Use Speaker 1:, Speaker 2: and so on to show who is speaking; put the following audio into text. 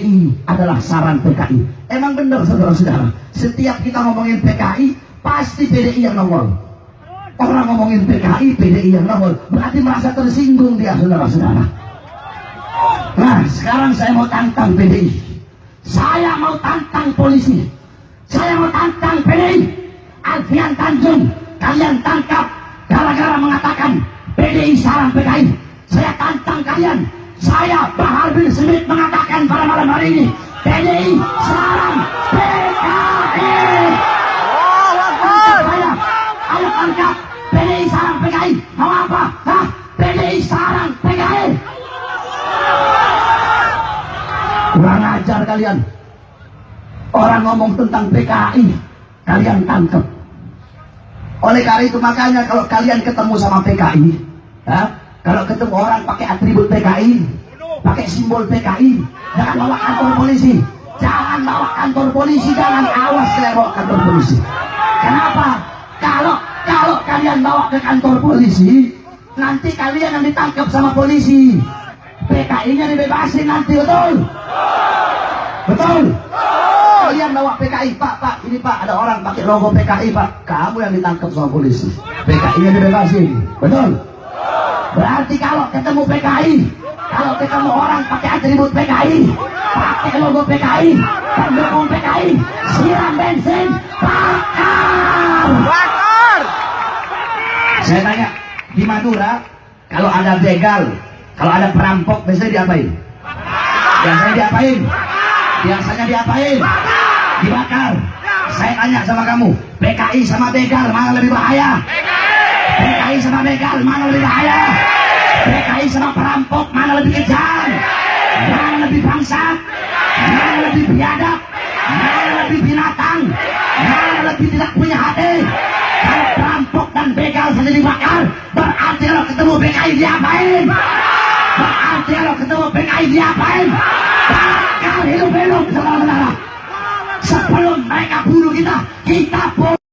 Speaker 1: PKI adalah saran PKI. Emang benar saudara-saudara. Setiap kita ngomongin PKI, pasti PDI yang nongol. Orang ngomongin PKI, PDI yang nongol. Berarti merasa tersinggung dia saudara-saudara. Nah, sekarang saya mau tantang PDI. Saya mau tantang polisi. Saya mau tantang PDI. Alfian Tanjung, kalian tangkap gara-gara mengatakan PDI sarang PKI. Saya tantang kalian saya Bahar bin Smith mengatakan pada malam hari ini PDI sarang PKI. Saya, ayo tangkap PDI sarang PKI. Mau apa? Hah? PDI sarang PKI. Kurang ajar kalian. Orang ngomong tentang PKI, kalian tangkap. Oleh karena itu makanya kalau kalian ketemu sama PKI, ya, kalau ketemu orang pakai atribut PKI, pakai simbol PKI, jangan bawa kantor polisi. Jangan bawa kantor polisi, jangan awas saya bawa kantor polisi. Kenapa? Kalau kalau kalian bawa ke kantor polisi, nanti kalian yang ditangkap sama polisi. PKI-nya dibebasin nanti, betul? Betul? Kalian bawa PKI, Pak, Pak, ini Pak, ada orang pakai logo PKI, Pak. Kamu yang ditangkap sama polisi. PKI-nya dibebasin, betul? Berarti kalau ketemu PKI, kalau ketemu orang pakai atribut PKI, pakai logo PKI, pendukung PKI, siram bensin, bakar.
Speaker 2: Bakar!
Speaker 1: Saya tanya, di Madura, kalau ada begal, kalau ada perampok, biasanya diapain? Biasanya diapain? Biasanya diapain? Dibakar. Saya tanya sama kamu, PKI sama begal mana lebih bahaya? PKI sama begal mana lebih bahaya? PKI sama perampok mana lebih kejam? Mana lebih bangsat? Mana lebih biadab? Mana lebih binatang? Mana lebih tidak punya hati? Kalau perampok dan begal saja dibakar, berarti kalau ketemu PKI diapain? Berarti kalau ketemu PKI diapain? Bakar!